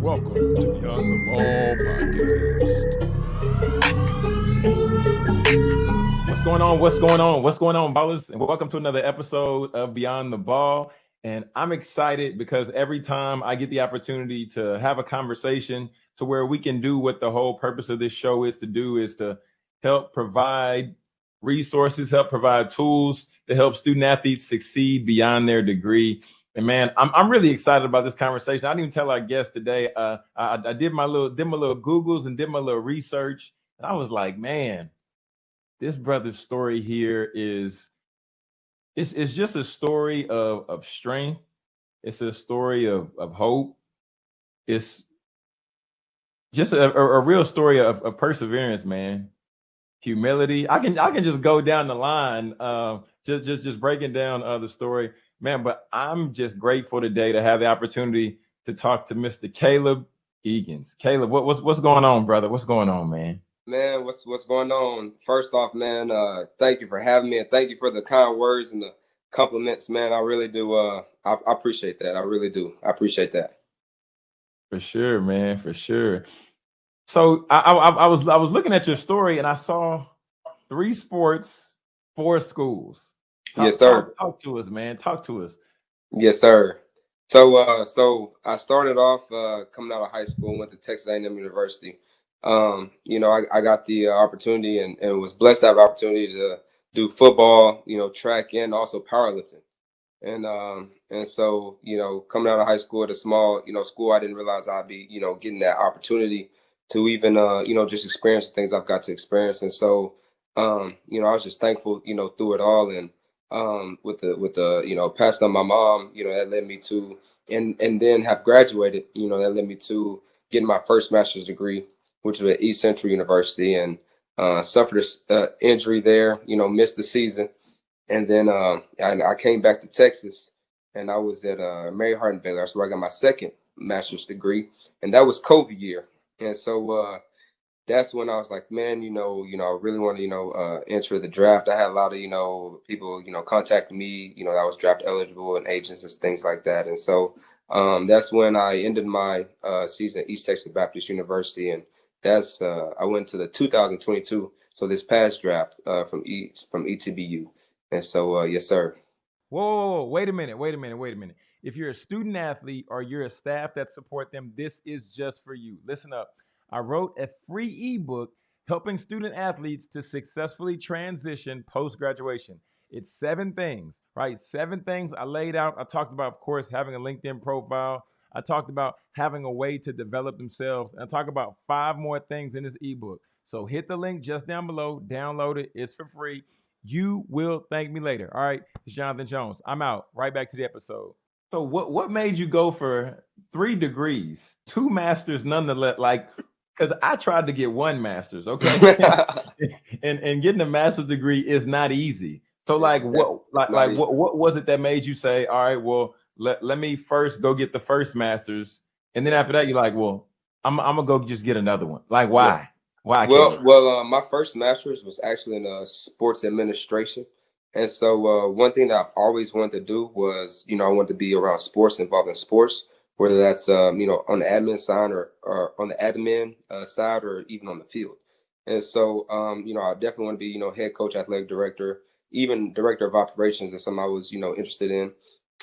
Welcome to Beyond the Ball podcast. What's going on? What's going on? What's going on, ballers? And welcome to another episode of Beyond the Ball. And I'm excited because every time I get the opportunity to have a conversation to where we can do what the whole purpose of this show is to do is to help provide resources, help provide tools to help student athletes succeed beyond their degree. And man, I'm I'm really excited about this conversation. I didn't even tell our guest today. Uh, I, I did my little did my little Googles and did my little research, and I was like, man, this brother's story here is it's it's just a story of of strength. It's a story of of hope. It's just a, a, a real story of, of perseverance, man. Humility. I can I can just go down the line, uh, just just just breaking down uh, the story man, but I'm just grateful today to have the opportunity to talk to Mr. Caleb Eagans. Caleb, what, what's what's going on, brother? What's going on, man? Man, what's what's going on? First off, man, uh, thank you for having me and thank you for the kind words and the compliments, man. I really do. Uh, I, I appreciate that. I really do. I appreciate that. For sure, man. For sure. So I, I, I was I was looking at your story and I saw three sports, four schools. Talk, yes, sir. Talk, talk, to us, man. Talk to us. Yes, sir. So, uh, so I started off uh, coming out of high school, went to Texas A&M University. Um, you know, I, I got the uh, opportunity and, and was blessed to have the opportunity to do football, you know, track and also powerlifting. And um, and so, you know, coming out of high school at a small, you know, school, I didn't realize I'd be, you know, getting that opportunity to even, uh, you know, just experience the things I've got to experience. And so, um, you know, I was just thankful, you know, through it all. And um, with the with the you know passing on my mom, you know that led me to and and then have graduated, you know that led me to getting my first master's degree, which was at East Central University, and uh, suffered an uh, injury there, you know, missed the season, and then uh, I, I, came back to Texas, and I was at uh, Mary Hardin Baylor, so I got my second master's degree, and that was COVID year, and so uh, that's when I was like, man, you know, you know, I really want to, you know, uh, enter the draft. I had a lot of, you know, people, you know, contacting me, you know, I was draft eligible and agents and things like that. And so um, that's when I ended my uh, season at East Texas Baptist University, and that's uh, I went to the 2022, so this past draft uh, from E from ETBU. And so, uh, yes, sir. Whoa, whoa, whoa, wait a minute, wait a minute, wait a minute. If you're a student athlete or you're a staff that support them, this is just for you. Listen up. I wrote a free ebook helping student athletes to successfully transition post graduation. It's seven things, right? Seven things I laid out. I talked about, of course, having a LinkedIn profile. I talked about having a way to develop themselves. And I talk about five more things in this ebook. So hit the link just down below, download it. It's for free. You will thank me later. All right. It's Jonathan Jones. I'm out. Right back to the episode. So what what made you go for three degrees, two masters nonetheless? Like because I tried to get one master's, okay, and and getting a master's degree is not easy. So like what like like what what was it that made you say, all right, well let let me first go get the first master's, and then after that you're like, well, I'm I'm gonna go just get another one. Like why? Yeah. Why? Well, well, uh, my first master's was actually in uh, sports administration. And so uh, one thing that I've always wanted to do was, you know, I wanted to be around sports, involved in sports whether that's um, you know on the admin side or, or on the admin uh, side or even on the field. And so um, you know I definitely want to be you know head coach, athletic director, even director of operations is something I was you know interested in.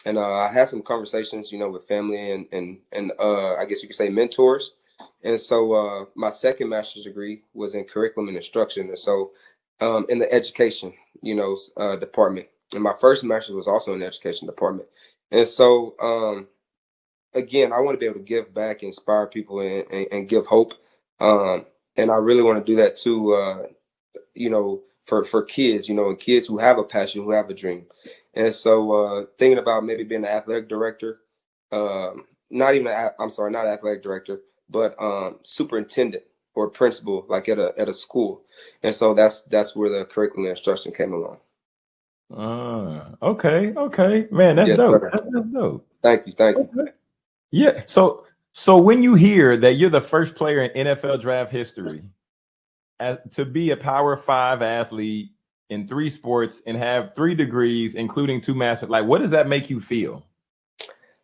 And uh, I had some conversations you know with family and and and uh, I guess you could say mentors. And so uh, my second master's degree was in curriculum and instruction, and so um, in the education you know uh, department. And my first master's was also in the education department. And so um, again, I want to be able to give back, inspire people, and, and, and give hope. Um, and I really want to do that too. Uh, you know, for for kids, you know, and kids who have a passion, who have a dream. And so, uh, thinking about maybe being an athletic director, um, not even i am sorry, not athletic director, but um, superintendent or principal, like at a at a school. And so that's that's where the curriculum and instruction came along. Uh, okay, okay, man, that's dope. That's, that's, dope. Thank you, thank you. Okay. Yeah. So so when you hear that you're the first player in NFL draft history as, to be a Power Five athlete in three sports and have three degrees, including two masters, like what does that make you feel?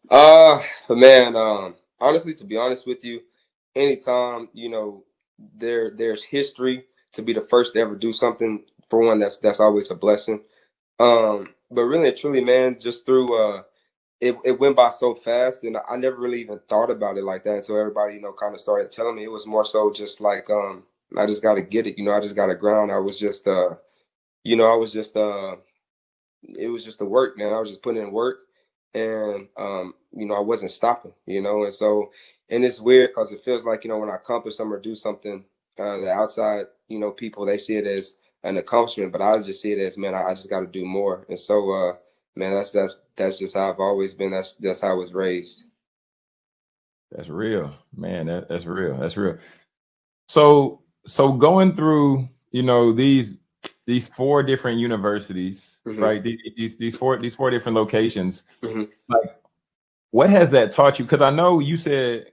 Uh man, um, honestly, to be honest with you, anytime you know there there's history to be the first to ever do something for one that's that's always a blessing. Um, but really and truly, man, just through uh it, it went by so fast and I never really even thought about it like that until everybody, you know, kind of started telling me it was more so just like um I just gotta get it, you know, I just gotta ground. I was just uh you know, I was just uh it was just the work, man. I was just putting in work and um, you know, I wasn't stopping, you know, and so and it's weird because it feels like, you know, when I accomplish something or do something, uh the outside, you know, people they see it as an accomplishment, but I just see it as man, I, I just gotta do more. And so uh man, that's that's that's just how I've always been. That's that's how I was raised. That's real, man. That, that's real. That's real. So so going through, you know, these these four different universities, mm-hmm. right? These, these four these four different locations. Mm-hmm. Like, what has that taught you? Because I know you said,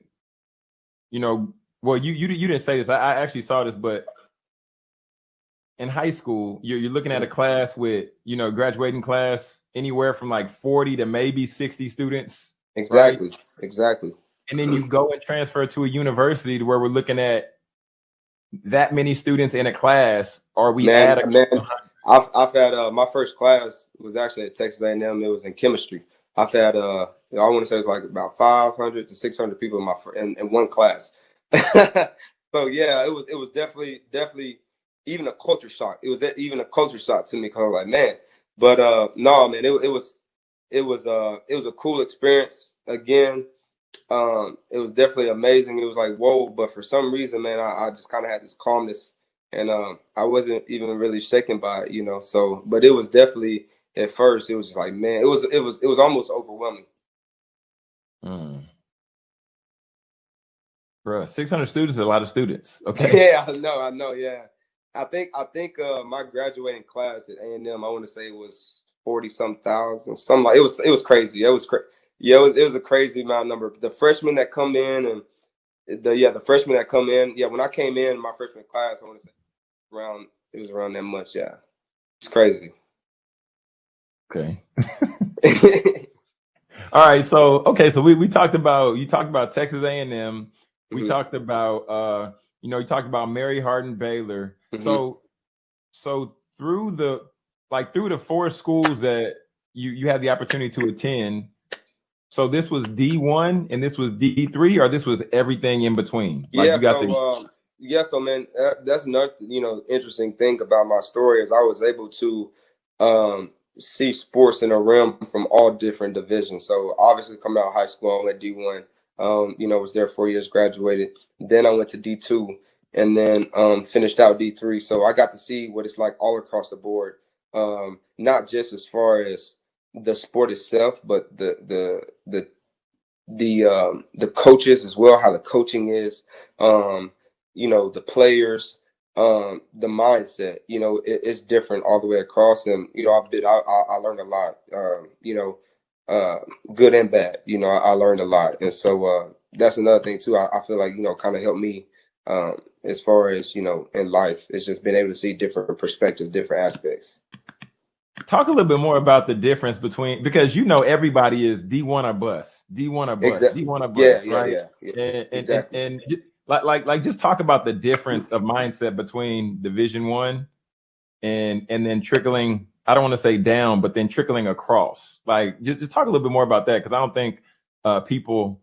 you know, well, you you you didn't say this. I, I actually saw this, but in high school, you're, you're looking at a class with, you know, graduating class anywhere from like 40 to maybe 60 students. Exactly. Right? Exactly. And then you go and transfer to a university to where we're looking at that many students in a class, or we man, add a man, I've, I've had uh, my first class was actually at Texas A&M. It was in chemistry. I've had uh, I want to say it's like about 500 to 600 people in my in, in one class. so yeah, it was it was definitely definitely even a culture shock. It was even a culture shock to me because I was like, man, but uh, no, man, it, it was it was uh it was a cool experience. Again, um, it was definitely amazing. It was like whoa, but for some reason, man, I, I just kind of had this calmness, and um, I wasn't even really shaken by it, you know. So, but it was definitely at first, it was just like, man, it was it was it was almost overwhelming. Mm. Bro, 600 students is a lot of students. Okay. Yeah, I know, I know, yeah. I think I think uh, my graduating class at A and M, I want to say it was forty some thousand, something like it was. It was crazy. It was crazy. Yeah, it was, it was a crazy amount number. The freshmen that come in and the yeah the freshmen that come in. Yeah, when I came in my freshman class, I want to say around it was around that much. Yeah, it's crazy. Okay. All right. So okay. So we we talked about you talked about Texas A and M. We mm-hmm. talked about uh you know you talked about Mary Hardin Baylor. Mm-hmm. So so through the like through the four schools that you you had the opportunity to attend. So this was D one and this was D three, or this was everything in between. Like yeah. so, to- um, yeah. So man, that, that's another you know interesting thing about my story is I was able to um, see sports in a realm from all different divisions. So obviously coming out of high school, I went D one. Um, you know, was there four years, graduated. Then I went to D two, and then um, finished out D3. So I got to see what it's like all across the board, um, not just as far as the sport itself, but the the the the um, the coaches as well, how the coaching is, um, you know, the players, um, the mindset. You know, it, it's different all the way across, and you know, I've been I, I, I learned a lot. Um, you know, uh, good and bad. You know, I, I, learned a lot, and so uh, that's another thing too. I, I feel like you know, kind of helped me um, as far as you know in life. It's just been able to see different perspectives, different aspects. Talk a little bit more about the difference between because you know everybody is D one or bust, D one or bust, exactly. D one or bust, yeah, right? Yeah, yeah, yeah. And, exactly. and, and, and like like like just talk about the difference of mindset between Division one and and then trickling. I don't want to say down, but then trickling across. Like just, just talk a little bit more about that because I don't think uh, people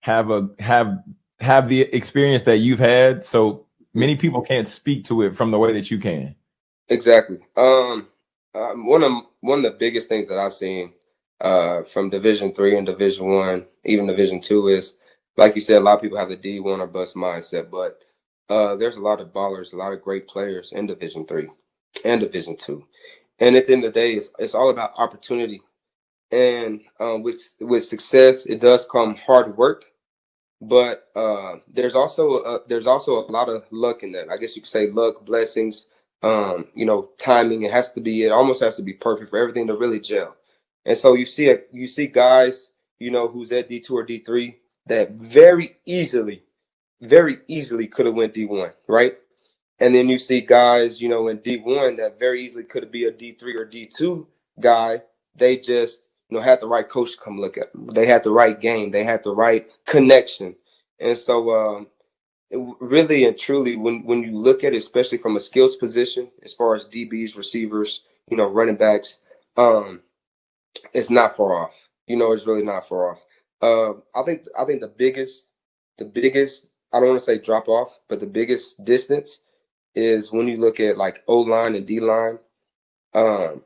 have a have have the experience that you've had, so many people can't speak to it from the way that you can. Exactly. Um, um one of one of the biggest things that I've seen uh, from Division three and Division one, even Division two, is like you said, a lot of people have the D one or bust mindset, but uh, there's a lot of ballers, a lot of great players in Division three and Division two, and at the end of the day, it's, it's all about opportunity. And um, with with success, it does come hard work but uh, there's also a, there's also a lot of luck in that. I guess you could say luck, blessings, um, you know, timing. It has to be. It almost has to be perfect for everything to really gel. And so you see a, you see guys, you know, who's at D two or D three that very easily, very easily could have went D one, right? And then you see guys, you know, in D one that very easily could be a D three or D two guy. They just you know, had the right coach to come look at them. They had the right game. They had the right connection. And so, um, really and truly, when when you look at it, especially from a skills position, as far as DBs, receivers, you know, running backs, um, it's not far off. You know, it's really not far off. Uh, I think I think the biggest, the biggest, I don't want to say drop off, but the biggest distance is when you look at like O line and D line. Um,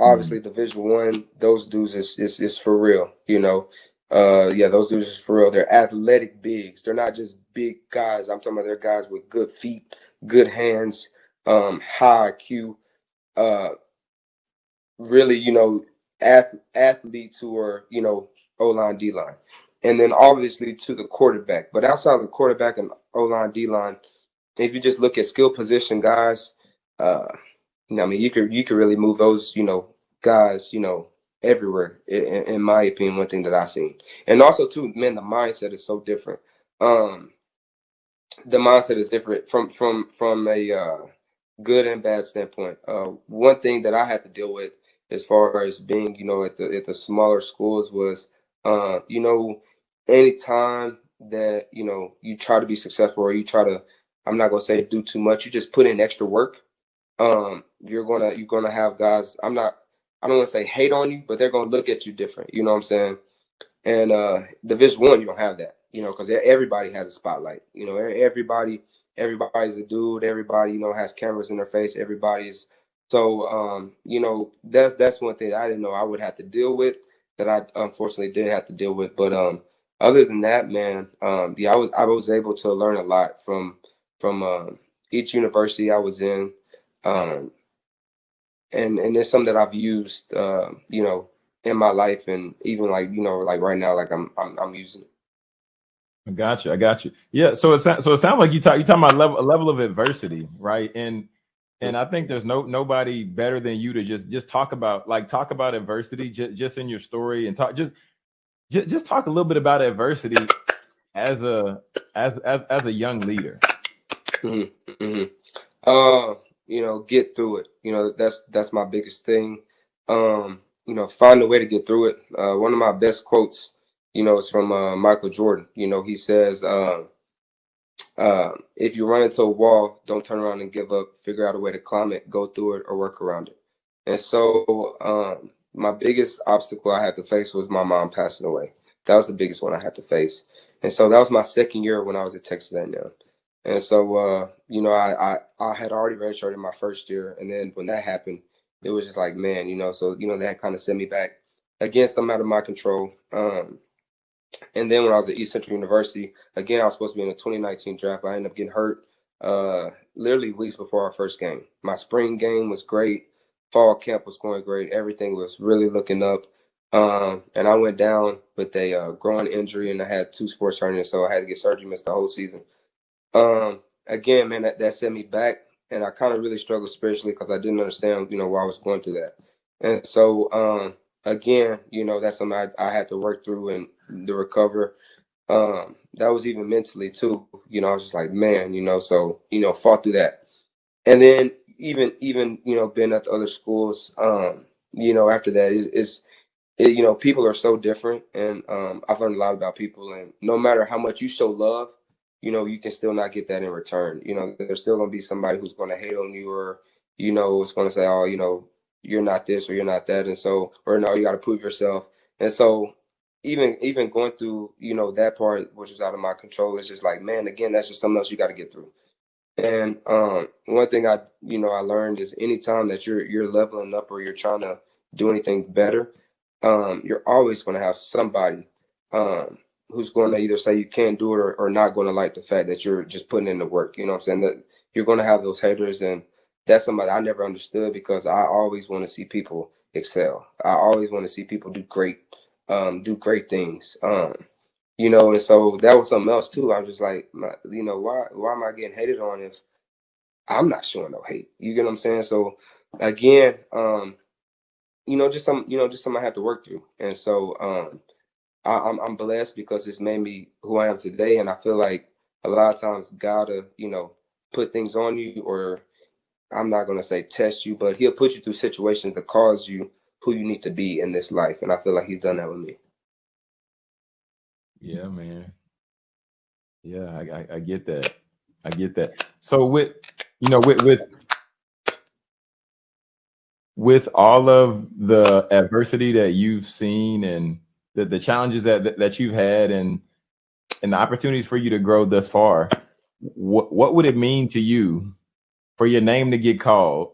obviously mm-hmm. Division One, those dudes is, is is for real. You know, uh, yeah, those dudes is for real. They're athletic bigs. They're not just big guys. I'm talking about they're guys with good feet, good hands, um, high IQ. Uh, really, you know, ath- athletes who are you know O line, D line, and then obviously to the quarterback. But outside of the quarterback and O line, D line, if you just look at skill position guys, uh, I mean, you could you could really move those, you know, guys, you know, everywhere. In, in my opinion, one thing that I've seen, and also too, man, the mindset is so different. Um, the mindset is different from from from a uh, good and bad standpoint. Uh, one thing that I had to deal with as far as being, you know, at the at the smaller schools was, uh, you know, anytime that you know you try to be successful or you try to, I'm not gonna say do too much, you just put in extra work um, you're gonna you're gonna have guys. I'm not. I don't want to say hate on you, but they're gonna look at you different. You know what I'm saying? And uh, Division One, you don't have that. You know, because everybody has a spotlight. You know, everybody everybody's a dude. Everybody you know has cameras in their face. Everybody's so um, you know that's that's one thing I didn't know I would have to deal with that I unfortunately did have to deal with. But um, other than that, man, um, yeah, I was I was able to learn a lot from from uh, each university I was in um, and and it's something that I've used, uh, you know, in my life, and even like you know, like right now, like I'm I'm, I'm using it. I got you. I got you. Yeah. So it so it sounds like you talk you talking about level a level of adversity, right? And and I think there's no nobody better than you to just just talk about like talk about adversity just just in your story and talk just just, just talk a little bit about adversity as a as as as a young leader. Mm-hmm. Mm-hmm. Uh, you know, get through it. You know, that's that's my biggest thing. Um, you know, find a way to get through it. Uh, one of my best quotes, you know, is from uh, Michael Jordan. You know, he says, uh, uh, "If you run into a wall, don't turn around and give up. Figure out a way to climb it, go through it, or work around it." And so, um, my biggest obstacle I had to face was my mom passing away. That was the biggest one I had to face. And so that was my second year when I was at Texas A&M. And so, uh, you know, I, I, I had already redshirted my first year. And then when that happened, it was just like, man, you know, so, you know, that kind of sent me back again, something out of my control. Um, and then when I was at East Central University, again, I was supposed to be in the 2019 draft. I ended up getting hurt uh, literally weeks before our first game. My spring game was great. Fall camp was going great. Everything was really looking up. Um, and I went down with a uh, groin injury and I had two sports hernias, so I had to get surgery, missed the whole season. Um, again, man, that, that set me back, and I kind of really struggled spiritually because I didn't understand, you know, why I was going through that. And so, um, again, you know, that's something I, I had to work through and to recover. Um, that was even mentally too. You know, I was just like, man, you know, so you know, fought through that. And then even even you know, being at the other schools, um, you know, after that is is it, you know, people are so different, and um, I've learned a lot about people. And no matter how much you show love, you know, you can still not get that in return. You know, there's still gonna be somebody who's gonna hate on you or, you know, it's gonna say, oh, you know, you're not this or you're not that. And so, or no, you gotta prove yourself. And so even even going through, you know, that part which was out of my control, it's just like, man, again, that's just something else you gotta get through. And um, one thing I, you know, I learned is anytime that you're you're leveling up or you're trying to do anything better, um, you're always to have somebody um, who's going to either say you can't do it or, or not going to like the fact that you're just putting in the work. You know what I'm saying? That you're going to have those haters, and that's somebody I never understood because I always want to see people excel. I always want to see people do great, um, do great things. Um, you know, and so that was something else too. I was just like, my, you know, why why am I getting hated on if I'm not showing no hate? You get what I'm saying? So again, um, you know, just some, you know, just something I had to work through, and so um I, I'm, I'm blessed because it's made me who I am today, and I feel like a lot of times gotta you know put things on you, or I'm not gonna say test you, but He'll put you through situations that cause you who you need to be in this life. And I feel like he's done that with me. Yeah, man. Yeah, I, I, I get that. I get that. So with you know with with with all of the adversity that you've seen and the, the challenges that, that you've had and and the opportunities for you to grow thus far, what what would it mean to you for your name to get called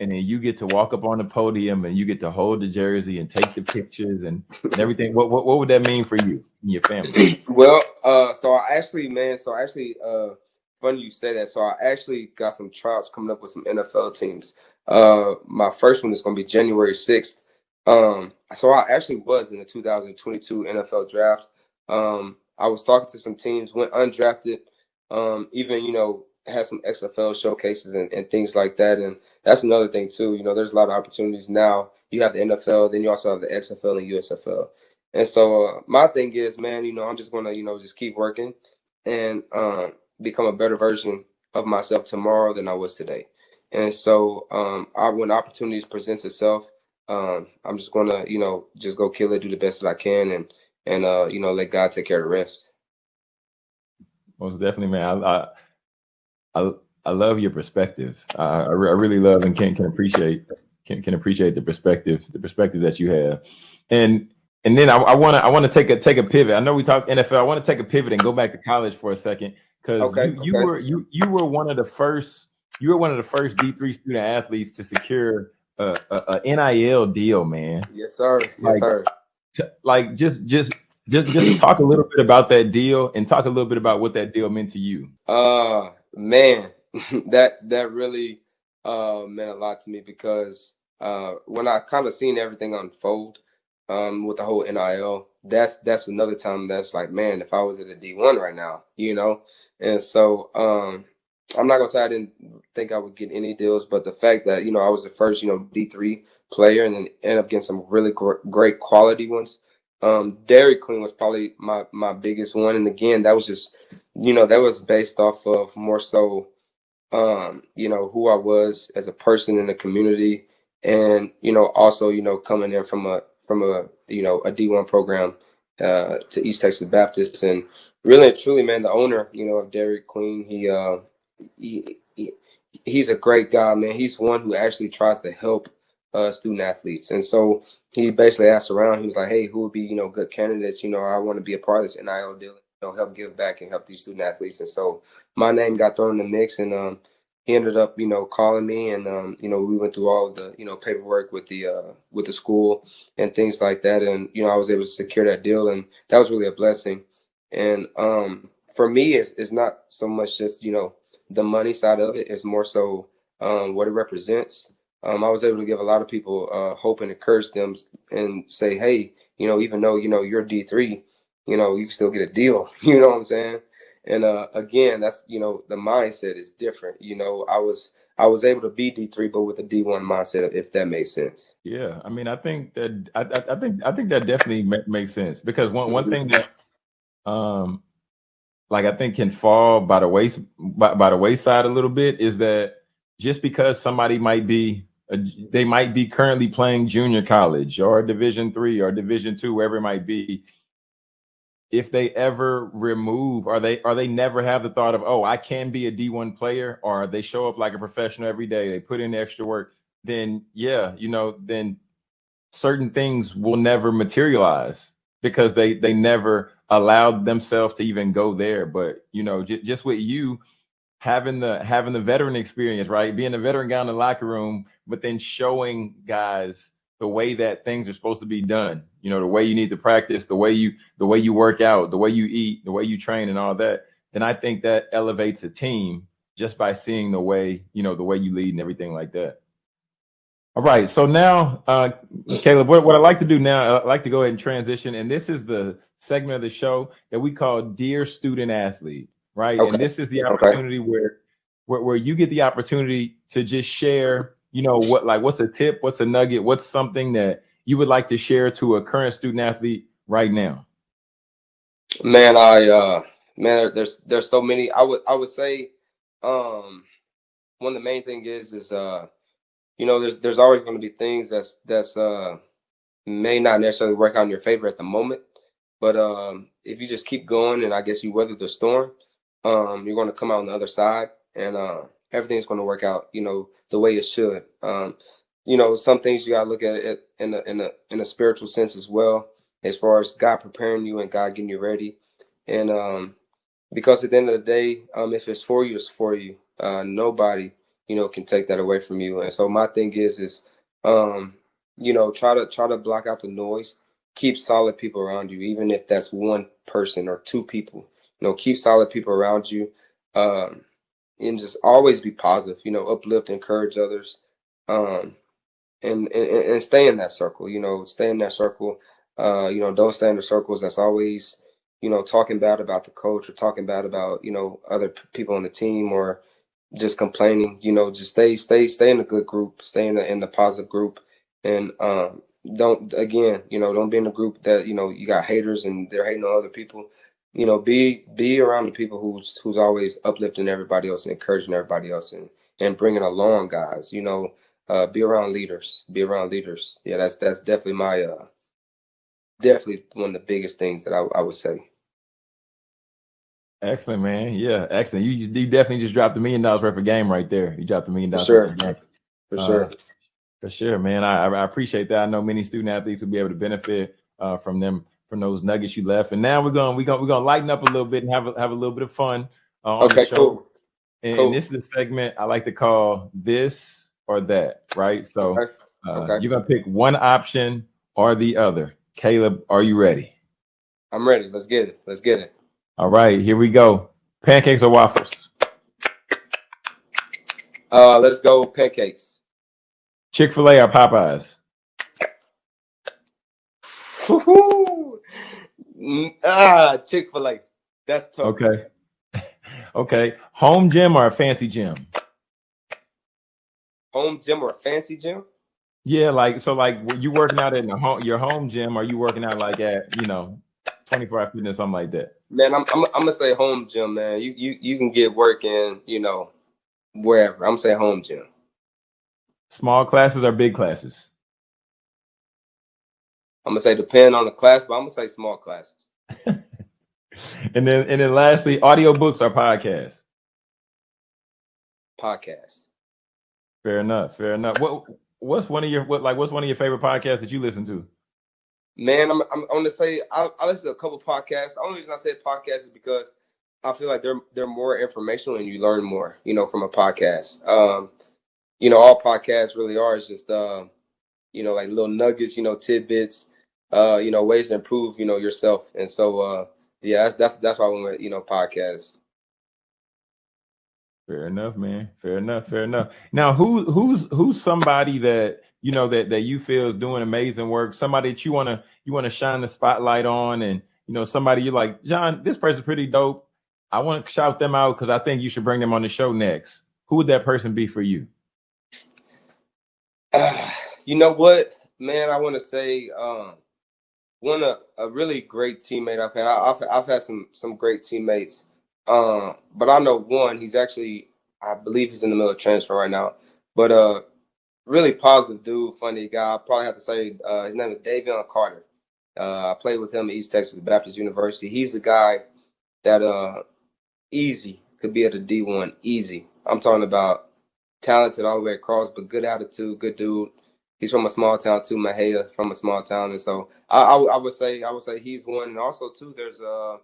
and then you get to walk up on the podium and you get to hold the jersey and take the pictures and, and everything. What, what what would that mean for you and your family? well, uh, so I actually, man, so I actually, uh, funny you say that. So I actually got some trials coming up with some NFL teams. Uh, my first one is going to be January sixth. Um, so I actually was in the 2022 NFL draft. Um, I was talking to some teams, went undrafted. Um, even you know had some XFL showcases and, and things like that. And that's another thing too. You know, there's a lot of opportunities now. You have the NFL, then you also have the XFL and USFL. And so uh, my thing is, man, you know, I'm just gonna, you know, just keep working and um, become a better version of myself tomorrow than I was today. And so um, I, when opportunities presents itself, um, I'm just gonna, you know, just go kill it, do the best that I can, and and uh, you know, let God take care of the rest. Most definitely, man. I, I I I love your perspective. I, I, re- I really love and can can appreciate can can appreciate the perspective the perspective that you have, and and then I, I want to I want to take a take a pivot. I know we talked NFL. I want to take a pivot and go back to college for a second because Okay, you, you okay. were you you were one of the first you were one of the first D three student athletes to secure a, a, a NIL deal, man. Yes, sir. Yes, Like sir. to, like just just just just talk a little bit about that deal and talk a little bit about what that deal meant to you. Uh man, that that really uh meant a lot to me because uh when I kind of seen everything unfold um with the whole NIL, that's that's another time that's like, man, if I was at a D1 right now, you know. And so um I'm not gonna say I didn't think I would get any deals, but the fact that you know I was the first, you know, D3 player and then end up getting some really gr- great quality ones. Um, Dairy Queen was probably my my biggest one, and again, that was just you know that was based off of more so um you know who I was as a person in the community and you know also you know coming in from a from a you know a D1 program uh to East Texas Baptist and really and truly man the owner you know of Dairy Queen he uh he, he he's a great guy man. He's one who actually tries to help uh student athletes. And so he basically asked around. He was like hey who would be you know good candidates? You know I want to be a part of this NIL deal you know help give back and help these student athletes. And so my name got thrown in the mix and um he ended up you know calling me and um you know we went through all the you know paperwork with the uh with the school and things like that. And you know I was able to secure that deal and that was really a blessing. And um for me it's, it's not so much just you know the money side of it it's more so um what it represents um I was able to give a lot of people uh hope and encourage them and say hey you know even though you know you're D3 you know you can still get a deal you know what I'm saying and uh, again, that's you know the mindset is different. You know, I was I was able to be D three, but with a D one mindset, if that makes sense. Yeah, I mean, I think that I, I, I think I think that definitely makes sense because one one thing that um like I think can fall by the ways by, by the wayside a little bit is that just because somebody might be a, they might be currently playing junior college or Division three or Division two, wherever it might be, if they ever remove or they or they never have the thought of oh I can be a D1 player or they show up like a professional every day they put in extra work then yeah you know then certain things will never materialize because they they never allowed themselves to even go there. But you know just with you having the having the veteran experience right? Being a veteran guy in the locker room but then showing guys the way that things are supposed to be done you know the way you need to practice the way you the way you work out the way you eat the way you train and all that then i think that elevates a team just by seeing the way you know the way you lead and everything like that all right so now uh caleb what, what i like to do now i like to go ahead and transition and this is the segment of the show that we call dear student athlete right Okay. and this is the Okay. opportunity where, where where you get the opportunity to just share you know what like what's a tip what's a nugget what's something that you would like to share to a current student athlete right now Man, I uh man, there's there's so many. I would I would say um one of the main thing is is uh you know, there's there's always going to be things that's that's uh may not necessarily work out in your favor at the moment, but um, if you just keep going and I guess you weather the storm, um, you're going to come out on the other side, and uh, everything's going to work out, you know, the way it should. Um, you know, some things you got to look at it in a in a in a spiritual sense as well, as far as God preparing you and God getting you ready, and um, because at the end of the day, um, if it's for you, it's for you. Uh, nobody, you know, can take that away from you. And so my thing is, is, um, you know, try to try to block out the noise. Keep solid people around you, even if that's one person or two people. You know, keep solid people around you, um, and just always be positive. You know, uplift, encourage others, um, and, and and stay in that circle. You know, stay in that circle. Uh, you know, don't stay in the circles that's always you know, talking bad about the coach or talking bad about, you know, other people on the team or just complaining, you know, just stay, stay, stay in a good group, stay in the, in the positive group. And, um, don't, again, you know, don't be in a group that, you know, you got haters and they're hating on other people. You know, be, be around the people who's, who's always uplifting everybody else and encouraging everybody else and, and bringing along guys, you know, uh, be around leaders, be around leaders. Yeah, that's, that's definitely my, uh, definitely one of the biggest things that I, I would say. Excellent, man. Yeah, excellent. You you definitely just dropped a million dollars worth of game right there. You dropped a million dollars sure. For uh, sure. For sure, man. I, I appreciate that. I know many student athletes will be able to benefit uh, from them from those nuggets you left. And now we're going we're going we're going to lighten up a little bit and have a, have a little bit of fun. Uh, okay, cool. And, cool. this is a segment I like to call this or that. Right. So okay. Uh, okay. you're gonna pick one option or the other. Caleb, are you ready? I'm ready. Let's get it. Let's get it. All right, here we go. Pancakes or waffles? Uh, let's go pancakes. Chick Fil A or Popeyes? ah, Chick Fil A. That's tough. Okay. okay. Home gym or a fancy gym? Home gym or a fancy gym? Yeah, like so. Like you working out in the home, your home gym? Are you working out like at you know, twenty four hour fitness, something like that? Man, I'm, I'm I'm gonna say home gym, man. You you you can get work in, you know, wherever. I'm gonna say home gym. Small classes or big classes? I'm gonna say depend on the class, but I'm gonna say small classes. and then and then lastly, audiobooks or podcasts? Podcast. Fair enough. Fair enough. What what's one of your what like what's one of your favorite podcasts that you listen to? Man, I'm I'm, I'm gonna say I, I listen to a couple podcasts. The only reason I say podcast is because I feel like they're they're more informational and you learn more, you know, from a podcast. Um, you know, all podcasts really are is just uh, you know, like little nuggets, you know, tidbits, uh, you know, ways to improve, you know, yourself. And so uh yeah, that's that's that's why I went with, you know, podcasts. Fair enough, man. Fair enough. Fair enough. Now, who who's who's somebody that you know that that you feel is doing amazing work somebody that you want to you want to shine the spotlight on and you know somebody you're like john this person's pretty dope. I want to shout them out because i think you should bring them on the show next. Who would that person be for you? Uh, you know what man? I want to say um one a, a really great teammate i've had. I, have I've had some some great teammates um but i know one he's actually i believe he's in the middle of transfer right now but uh really positive dude, funny guy. I probably have to say uh, his name is Davion Carter. Uh, I played with him at East Texas Baptist University. He's the guy that uh, easy could be at a D1, easy. I'm talking about talented all the way across, but good attitude, good dude. He's from a small town too, Mexia, from a small town, and so I, I, I would say I would say he's one. And also too, there's uh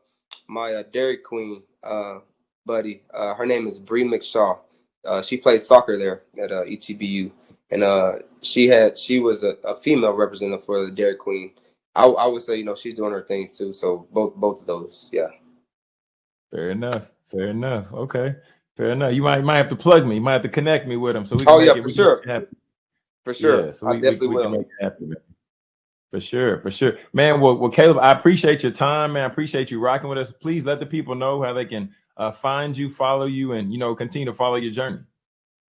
my uh, Dairy Queen uh buddy. Uh, her name is Bree McShaw. Uh, she plays soccer there at uh, ETBU and uh, she had she was a, a, female representative for the Dairy Queen. I, I would say you know she's doing her thing too. So both both of those, yeah. Fair enough. Fair enough. Okay. Fair enough. You might might have to plug me. You might have to connect me with him so we. Can oh yeah, it, for sure. For sure. Yeah, so we, I definitely we, we will. Happen, for sure, for sure, man. Well, well, Caleb, I appreciate your time, man. I appreciate you rocking with us. Please let the people know how they can uh, find you, follow you, and you know continue to follow your journey.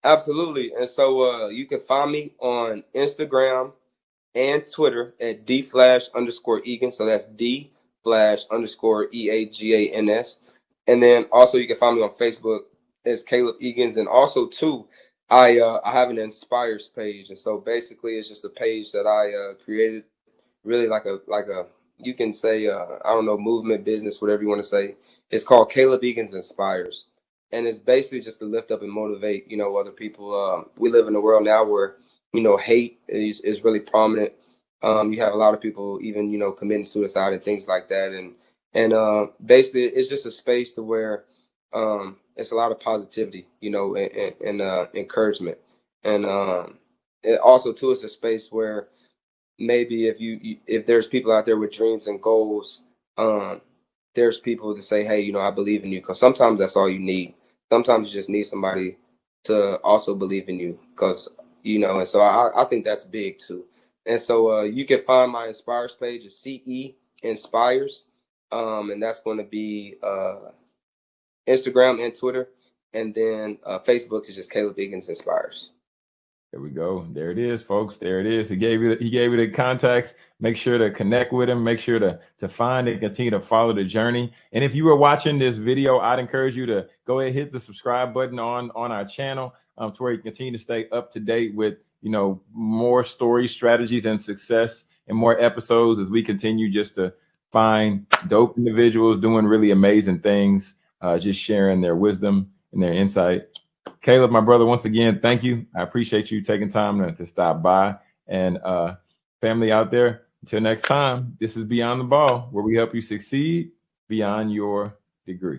Absolutely. And so uh, you can find me on Instagram and Twitter at dflash underscore Egan. So that's D flash underscore E A G A N S. And then also you can find me on Facebook as Caleb Eagans. And also too, I uh, I have an inspires page, and so basically it's just a page that I uh, created, really like a like a you can say uh, I don't know movement business whatever you want to say. It's called Caleb Eagans Inspires, and it's basically just to lift up and motivate you know other people. Um, we live in a world now where you know hate is is really prominent. Um, you have a lot of people even you know committing suicide and things like that, and and uh, basically it's just a space to where um, it's a lot of positivity, you know, and, and uh, encouragement. And um, it also too, it's a space where maybe if you if there's people out there with dreams and goals, um, there's people to say, hey, you know, I believe in you. Because sometimes that's all you need. Sometimes you just need somebody to also believe in you. Because you know, and so I, I think that's big too. And so uh, you can find my Inspires page at CE Inspires, um, and that's going to be uh, Instagram and Twitter, and then uh, Facebook is just Caleb Eagans Inspires. There we go. There it is, folks. There it is. He gave you he gave you the contacts. Make sure to connect with him. Make sure to to find and continue to follow the journey. And if you were watching this video, I'd encourage you to go ahead and hit the subscribe button on on our channel um, to where you continue to stay up to date with you know more stories, strategies, and success, and more episodes as we continue just to find dope individuals doing really amazing things uh, just sharing their wisdom and their insight. Caleb, my brother, once again, thank you. I appreciate you taking time to, to stop by. And uh, family out there, until next time, this is Beyond the Ball, where we help you succeed beyond your degree.